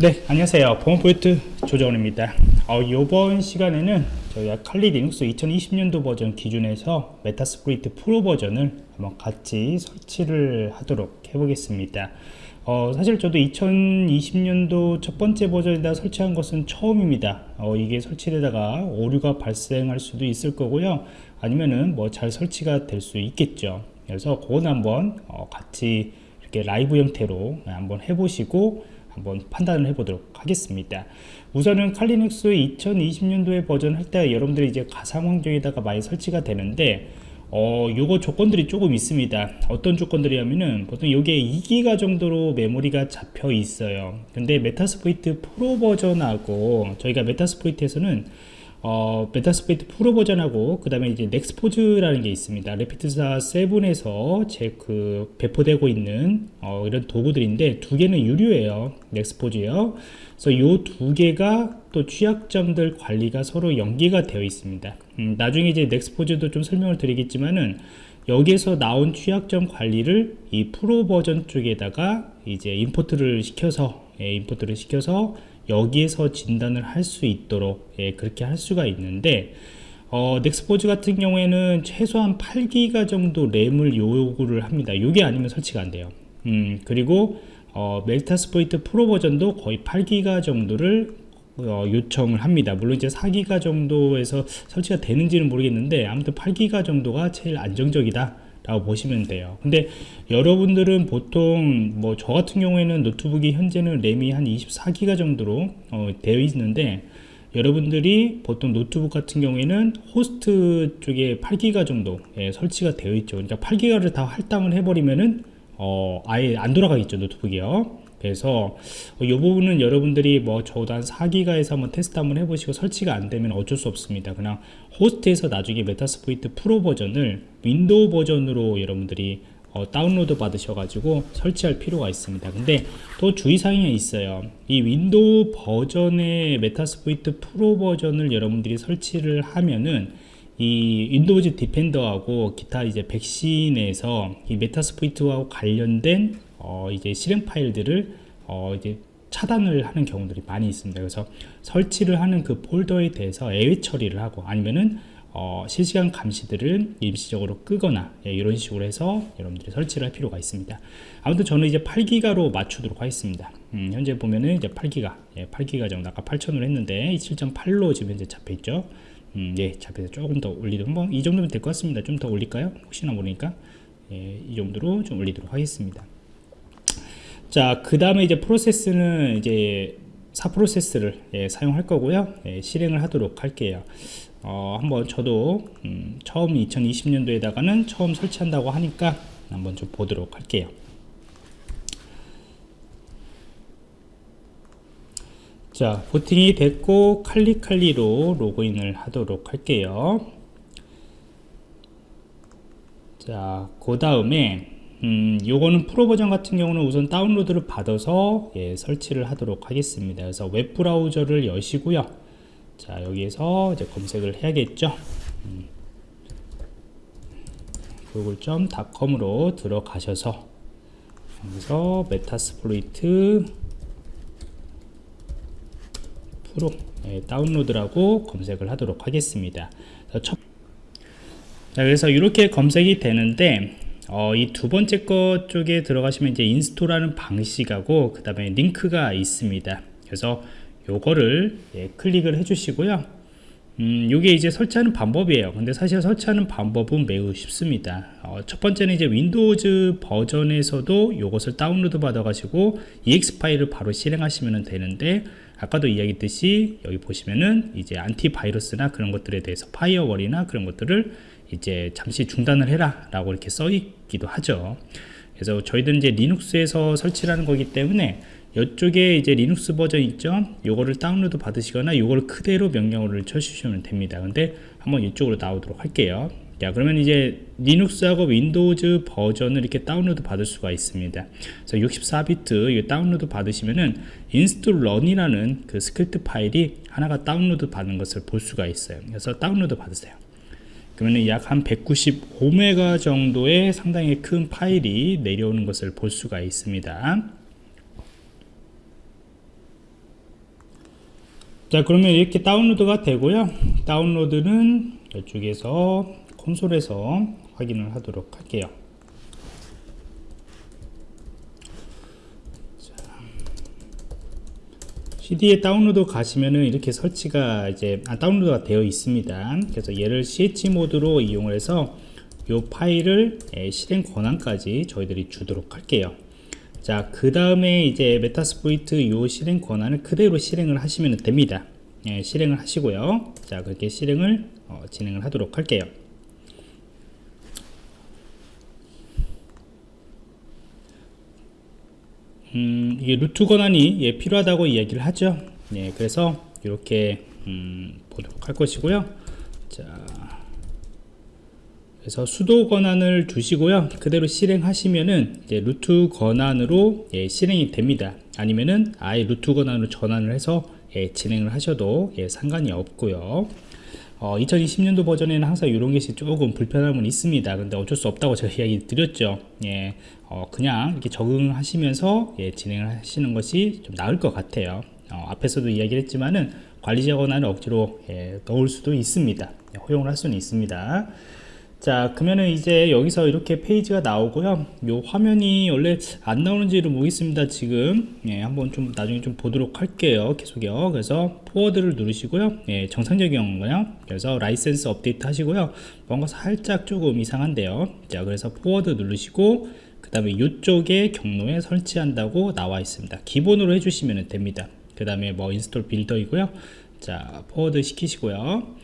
네 안녕하세요. 보안프로젝트 조정원입니다. 어, 이번 시간에는 저희가 Kali Linux 2020년도 버전 기준에서 Metasploit Pro 버전을 한번 같이 설치를 하도록 해보겠습니다. 어, 사실 저도 2020년도 첫 번째 버전에다 설치한 것은 처음입니다. 어, 이게 설치되다가 오류가 발생할 수도 있을 거고요. 아니면은 뭐 잘 설치가 될 수 있겠죠. 그래서 그건 한번 어, 같이 이렇게 라이브 형태로 한번 해보시고 한번 판단을 해보도록 하겠습니다. 우선은 Kali Linux 2020년도에 버전 할 때 여러분들이 이제 가상 환경에다가 많이 설치가 되는데 어, 요거 조건들이 조금 있습니다. 어떤 조건들이냐면은 보통 여기에 2기가 정도로 메모리가 잡혀 있어요. 근데 Metasploit Pro 버전하고 저희가 Metasploit에서는 어, Metasploit Pro 버전하고 그 다음에 이제 Nexpose라는 게 있습니다. Rapid7에서 제 그 배포되고 있는 어, 이런 도구들인데 두 개는 유료예요. Nexpose요. 그래서 요 두 개가 또 취약점들 관리가 서로 연계가 되어 있습니다. 음, 나중에 이제 넥스포즈도 좀 설명을 드리겠지만은 여기에서 나온 취약점 관리를 이 프로 버전 쪽에다가 이제 임포트를 시켜서 예, 임포트를 시켜서 여기에서 진단을 할 수 있도록 예, 그렇게 할 수가 있는데 어, 넥스포즈 같은 경우에는 최소한 8기가 정도 램을 요구를 합니다. 이게 아니면 설치가 안 돼요. 음, 그리고 어, Metasploit Pro 버전도 거의 8기가 정도를 어, 요청을 합니다. 물론 이제 4기가 정도에서 설치가 되는지는 모르겠는데 아무튼 8기가 정도가 제일 안정적이다 라고 보시면 돼요. 근데 여러분들은 보통 뭐 저 같은 경우에는 노트북이 현재는 램이 한 24기가 정도로 어, 되어 있는데 여러분들이 보통 노트북 같은 경우에는 호스트 쪽에 8기가 정도 예, 설치가 되어 있죠. 그러니까 8기가를 다 할당을 해버리면은 어, 아예 안 돌아가겠죠 노트북이요 그래서 이 부분은 여러분들이 뭐 저도 한 4기가에서 한번 테스트 한번 해보시고 설치가 안 되면 어쩔 수 없습니다. 그냥 호스트에서 나중에 Metasploit 프로 버전을 윈도우 버전으로 여러분들이 어, 다운로드 받으셔가지고 설치할 필요가 있습니다. 근데 또 주의사항이 있어요. 이 윈도우 버전의 Metasploit 프로 버전을 여러분들이 설치를 하면은 이 Windows Defender하고 기타 이제 백신에서 이 Metasploit와 관련된 어, 이제 실행 파일들을 어, 이제 차단을 하는 경우들이 많이 있습니다. 그래서 설치를 하는 그 폴더에 대해서 애외 처리를 하고 아니면은 어, 실시간 감시들을 임시적으로 끄거나 예, 이런 식으로 해서 여러분들이 설치를 할 필요가 있습니다. 아무튼 저는 이제 8기가로 맞추도록 하겠습니다. 음, 현재 보면은 이제 8기가, 예, 8기가 정도 아까 8천으로 했는데 7.8로 지금 현재 잡혀 있죠. 음, 예, 잡혀서 조금 더 올리도록 뭐 이 정도면 될 것 같습니다. 좀 더 올릴까요? 혹시나 모르니까 예, 이 정도로 좀 올리도록 하겠습니다. 자, 그 다음에 이제 프로세스는 이제 4프로세스를 예, 사용할 거고요. 예, 실행을 하도록 할게요. 어, 한번 저도 음, 처음 2020년도에다가는 처음 설치한다고 하니까 한번 좀 보도록 할게요. 자, 보팅이 됐고 칼리칼리로 로그인을 하도록 할게요. 자, 그 다음에 음, 요거는 프로 버전 같은 경우는 우선 다운로드를 받아서 예, 설치를 하도록 하겠습니다. 그래서 웹 브라우저를 여시고요. 자, 여기에서 이제 검색을 해야겠죠. 음, Google.com으로 들어가셔서 여기서 Metasploit 프로 예, 다운로드라고 검색을 하도록 하겠습니다. 첫, 자, 그래서 이렇게 검색이 되는데 어, 이 두 번째 것 쪽에 들어가시면 이제 install하는 방식하고 그 다음에 링크가 있습니다. 그래서 요거를 예, 클릭을 해 주시고요. 음, 요게 이제 설치하는 방법이에요. 근데 사실 설치하는 방법은 매우 쉽습니다. 어, 첫 번째는 이제 윈도우즈 버전에서도 요것을 다운로드 받아 가지고 exe 파일을 바로 실행하시면 되는데 아까도 이야기했듯이 여기 보시면은 이제 안티바이러스나 그런 것들에 대해서 firewall이나 그런 것들을 이제 잠시 중단을 해라 라고 이렇게 써 있기도 하죠. 그래서 저희들은 이제 리눅스에서 설치하는 거기 때문에 이쪽에 이제 리눅스 버전 있죠? 요거를 다운로드 받으시거나 요거를 그대로 명령어를 쳐주시면 됩니다. 근데 한번 이쪽으로 나오도록 할게요. 자 그러면 이제 리눅스하고 윈도우즈 버전을 이렇게 다운로드 받을 수가 있습니다. 그래서 64비트 다운로드 받으시면은 install run이라는 그 스크립트 파일이 하나가 다운로드 받는 것을 볼 수가 있어요. 그래서 다운로드 받으세요 그러면 약 한 195메가 정도의 상당히 큰 파일이 내려오는 것을 볼 수가 있습니다. 자 그러면 이렇게 다운로드가 되고요 다운로드는 이쪽에서 콘솔에서 확인을 하도록 할게요 cd에 다운로드 가시면은 이렇게 설치가 이제 아, 다운로드가 되어 있습니다. 그래서 얘를 chmod로 이용을 해서 이 파일을 예, 실행 권한까지 저희들이 주도록 할게요. 자, 그 다음에 이제 Metasploit 이 실행 권한을 그대로 실행을 하시면 됩니다. 예, 실행을 하시고요. 자, 그렇게 실행을 어, 진행을 하도록 할게요. 음, 이게 루트 권한이 예, 필요하다고 이야기를 하죠. 예, 그래서 이렇게 음, 보도록 할 것이고요. 자, 그래서 수도 권한을 주시고요. 그대로 실행하시면은 이제 루트 권한으로 예, 실행이 됩니다. 아니면은 아예 루트 권한으로 전환을 해서 예, 진행을 하셔도 예, 상관이 없고요. 어, 2020년도 버전에는 항상 이런 것이 조금 불편함은 있습니다. 근데 어쩔 수 없다고 제가 이야기 드렸죠. 예, 어, 그냥 이렇게 적응하시면서 예, 진행을 하시는 것이 좀 나을 것 같아요. 어, 앞에서도 이야기를 했지만은 관리자 권한을 억지로 예, 넣을 수도 있습니다. 예, 허용을 할 수는 있습니다. 자 그러면은 이제 여기서 이렇게 페이지가 나오고요. 요 화면이 원래 안 나오는지를 모르겠습니다 지금. 예, 한번 좀 나중에 좀 보도록 할게요 계속요. 그래서 forward를 누르시고요. 예, 정상적인 거요? 그래서 라이센스 업데이트 하시고요. 뭔가 살짝 조금 이상한데요. 자 그래서 forward 누르시고 그 다음에 이쪽에 경로에 설치한다고 나와 있습니다. 기본으로 해주시면 됩니다. 그 다음에 뭐 install builder이고요. 자 forward 시키시고요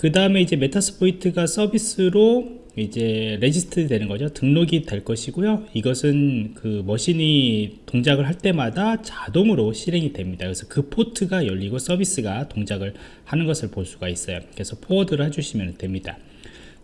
그 다음에 이제 Metasploit가 서비스로 이제 register 되는 거죠. 등록이 될 것이고요. 이것은 그 machine이 동작을 할 때마다 자동으로 실행이 됩니다. 그래서 그 포트가 열리고 서비스가 동작을 하는 것을 볼 수가 있어요. 그래서 forward를 해주시면 됩니다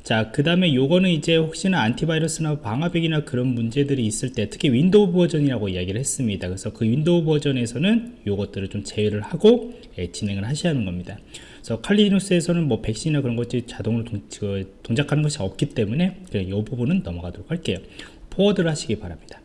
자, 그 다음에 요거는 이제 혹시나 안티바이러스나 방화벽이나 그런 문제들이 있을 때 특히 윈도우 버전이라고 이야기를 했습니다. 그래서 그 윈도우 버전에서는 요것들을 좀 제외를 하고 예, 진행을 하셔야 하는 겁니다. 그래서 칼리누스에서는 뭐 백신이나 그런 것들이 자동으로 동, 그, 동작하는 것이 없기 때문에 이 부분은 넘어가도록 할게요. forward를 하시기 바랍니다.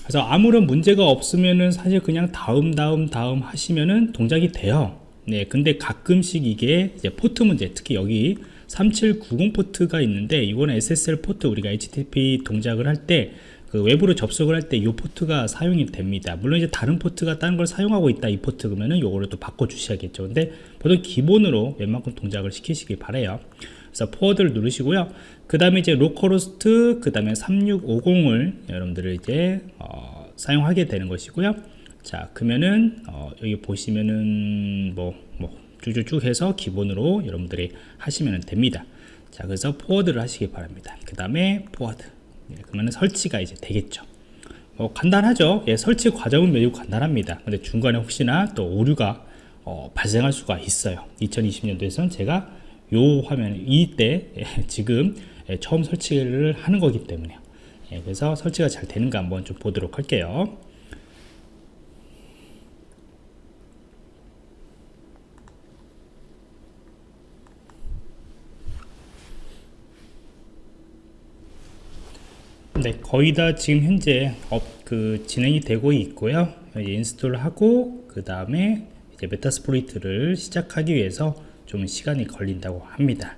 그래서 아무런 문제가 없으면은 사실 그냥 다음 다음 다음 하시면은 동작이 돼요. 네, 근데 가끔씩 이게 포트 문제, 특히 여기 3790 포트가 있는데 이거는 SSL 포트 우리가 HTTP 동작을 할때 그 외부로 접속을 할 때 이 포트가 사용이 됩니다. 물론 이제 다른 포트가 다른 걸 사용하고 있다 이 포트 그러면은 요거를 또 바꿔 주셔야겠죠. 근데 보통 기본으로 웬만큼 동작을 시키시기 바래요. 그래서 forward를 누르시고요. 그 다음에 이제 localhost 그 다음에 3650을 여러분들을 이제 어, 사용하게 되는 것이고요. 자 그러면은 어, 여기 보시면은 뭐, 뭐 쭉쭉쭉 해서 기본으로 여러분들이 하시면 됩니다. 자 그래서 forward를 하시기 바랍니다. 그 다음에 forward. 예, 그러면 설치가 이제 되겠죠. 뭐 간단하죠. 예, 설치 과정은 매우 간단합니다. 근데 중간에 혹시나 또 오류가 어, 발생할 수가 있어요. 2020년도에서는 제가 요 화면 이때 예, 지금 예, 처음 설치를 하는 거기 때문에 예, 그래서 설치가 잘 되는가 한번 좀 보도록 할게요 네, 거의 다 지금 현재 업, 그 진행이 되고 있고요. install하고 그 다음에 이제 Metasploit를 시작하기 위해서 좀 시간이 걸린다고 합니다.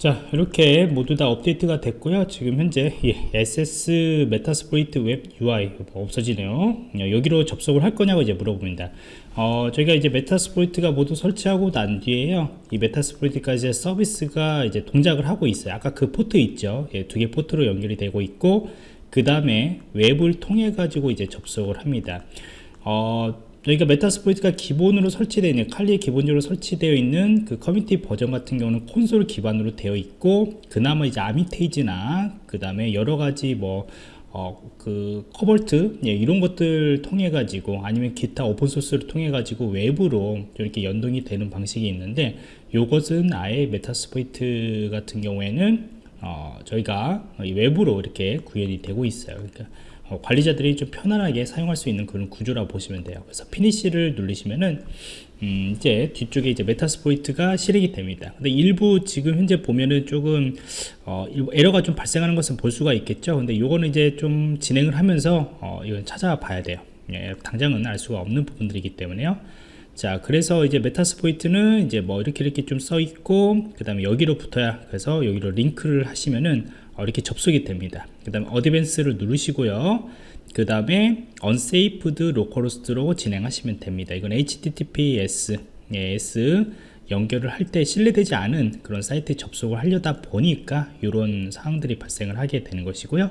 자 이렇게 모두 다 업데이트가 됐고요. 지금 현재 예, access Metasploit 웹 UI 없어지네요. 여기로 접속을 할 거냐고 이제 물어봅니다. 어, 저희가 이제 Metasploit가 모두 설치하고 난 뒤에요. 이 Metasploit까지 서비스가 이제 동작을 하고 있어요. 아까 그 포트 있죠? 예, 두 개 포트로 연결이 되고 있고 그 다음에 웹을 통해 가지고 이제 접속을 합니다. 어, 저희가 Metasploit가 기본으로 설치되어 있는 칼리에 기본적으로 설치되어 있는 그 커뮤니티 버전 같은 경우는 콘솔 기반으로 되어 있고 그나마 이제 Armitage나 그 다음에 여러 가지 뭐 어, 그 Cobalt 예, 이런 것들 통해 가지고 아니면 기타 오픈소스를 통해 가지고 외부로 이렇게 연동이 되는 방식이 있는데 이것은 아예 Metasploit 같은 경우에는 어, 저희가 외부로 이렇게 구현이 되고 있어요. 그러니까 어, 관리자들이 좀 편안하게 사용할 수 있는 그런 구조라고 보시면 돼요. 그래서 finish를 누르시면은 음, 이제 뒤쪽에 이제 Metasploit가 실행이 됩니다. 근데 일부 지금 현재 보면은 조금 어, 에러가 좀 발생하는 것은 볼 수가 있겠죠. 근데 요거는 이제 좀 진행을 하면서 어, 이건 찾아봐야 돼요. 예, 당장은 알 수가 없는 부분들이기 때문에요. 자, 그래서 이제 메타스포이트는 이제 뭐 이렇게 이렇게 좀 써 있고, 그 다음에 여기로 붙어야, 그래서 여기로 링크를 하시면은 어, 이렇게 접속이 됩니다. 그 다음에 어드밴스를 누르시고요. 그 다음에 unsaved localhost로 진행하시면 됩니다. 이건 HTTPS, 예, S 연결을 할 때 신뢰되지 않은 그런 사이트에 접속을 하려다 보니까 이런 사항들이 발생을 하게 되는 것이고요.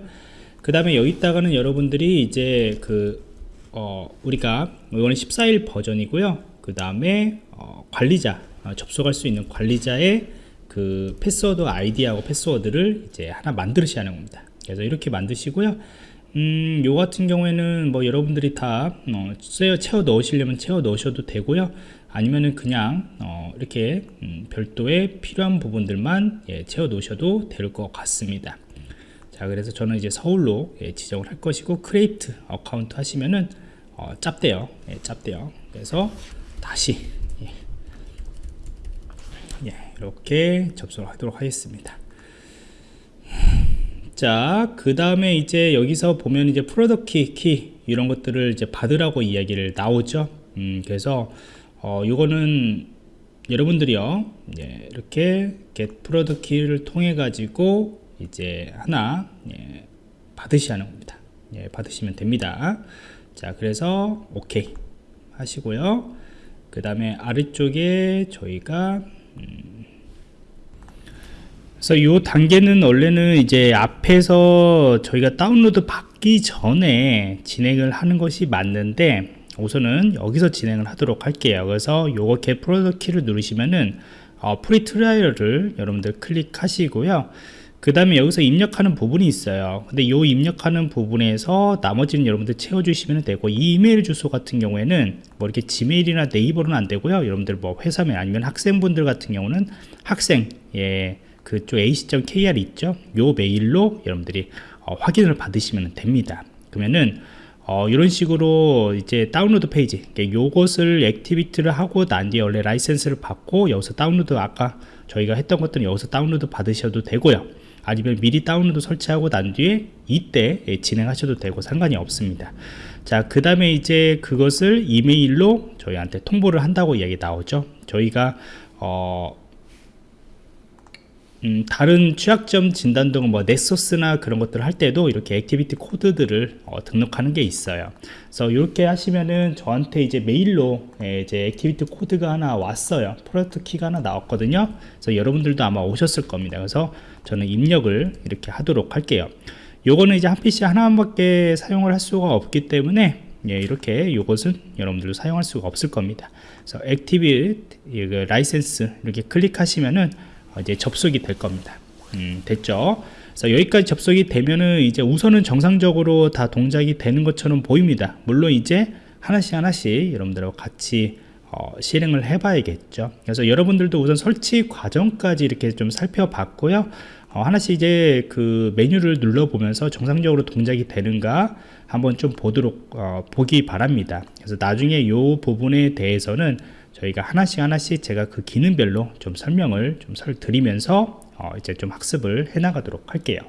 그 다음에 여기다가는 여러분들이 이제 그 어, 우리가 이거는 14일 버전이고요. 그 다음에 어, 관리자 어, 접속할 수 있는 관리자의 그 패스워드 아이디하고 패스워드를 이제 하나 만드셔야 하는 겁니다. 그래서 이렇게 만드시고요. 음, 요 같은 경우에는 뭐 여러분들이 다 어, 채워, 넣으시려면 채워 넣으셔도 되고요. 아니면은 그냥 어, 이렇게 음, 별도의 필요한 부분들만 예, 채워 놓으셔도 될 것 같습니다. 자 그래서 저는 이제 서울로 예, 지정을 할 것이고 create account 하시면은 어, 짭대요 예, 짭대요 그래서 다시 이렇게 접속을 하도록 하겠습니다. 자 그 다음에 이제 여기서 보면 이제 product key, 키 이런 것들을 이제 받으라고 이야기를 나오죠. 음, 그래서 어, 요거는 여러분들이요 예, 이렇게 get product key를 통해 가지고 이제 하나 예, 받으셔야 하는 겁니다. 예, 받으시면 됩니다. 자 그래서 오케이 하시고요. 그 다음에 아래쪽에 저희가 음, 그래서 이 단계는 원래는 이제 앞에서 저희가 다운로드 받기 전에 진행을 하는 것이 맞는데 우선은 여기서 진행을 하도록 할게요. 그래서 요거 get product key를 누르시면은 어, free trial을 여러분들 클릭하시고요. 그 다음에 여기서 입력하는 부분이 있어요. 근데 이 입력하는 부분에서 나머지는 여러분들 채워주시면 되고 이 이메일 주소 같은 경우에는 뭐 이렇게 Gmail이나 네이버는 안 되고요. 여러분들 뭐 회사면 아니면 학생분들 같은 경우는 학생 예 그쪽 ac.kr 있죠? 요 메일로 여러분들이 어, 확인을 받으시면 됩니다. 그러면은 어, 이런 식으로 이제 다운로드 페이지 요것을 activity를 하고 난 뒤에 원래 라이센스를 받고 여기서 다운로드 아까 저희가 했던 것들은 여기서 다운로드 받으셔도 되고요. 아니면 미리 다운로드 설치하고 난 뒤에 이때 진행하셔도 되고 상관이 없습니다. 자그 다음에 이제 그것을 이메일로 저희한테 통보를 한다고 이야기 나오죠. 저희가 어 음, 다른 취약점 진단 등은 뭐 Nessus나 그런 것들을 할 때도 이렇게 activity 코드들을 어, 등록하는 게 있어요. 그래서 이렇게 하시면은 저한테 이제 메일로 예, 이제 activity 코드가 하나 왔어요. 프로젝트 키가 하나 나왔거든요. 그래서 여러분들도 아마 오셨을 겁니다. 그래서 저는 입력을 이렇게 하도록 할게요. 요거는 이제 한 PC 하나밖에 사용을 할 수가 없기 때문에 예, 이렇게 이것은 여러분들도 사용할 수가 없을 겁니다. 그래서 activity license 이렇게 클릭하시면은 이제 접속이 될 겁니다. 음, 됐죠? 그래서 여기까지 접속이 되면은 이제 우선은 정상적으로 다 동작이 되는 것처럼 보입니다. 물론 이제 하나씩 하나씩 여러분들하고 같이 어, 실행을 해 봐야겠죠. 그래서 여러분들도 우선 설치 과정까지 이렇게 좀 살펴봤고요. 어, 하나씩 이제 그 메뉴를 눌러보면서 정상적으로 동작이 되는가 한번 좀 보도록 어, 보기 바랍니다. 그래서 나중에 이 부분에 대해서는 저희가 하나씩 하나씩 제가 그 기능별로 좀 설명을 좀 드리면서 어 이제 좀 학습을 해 나가도록 할게요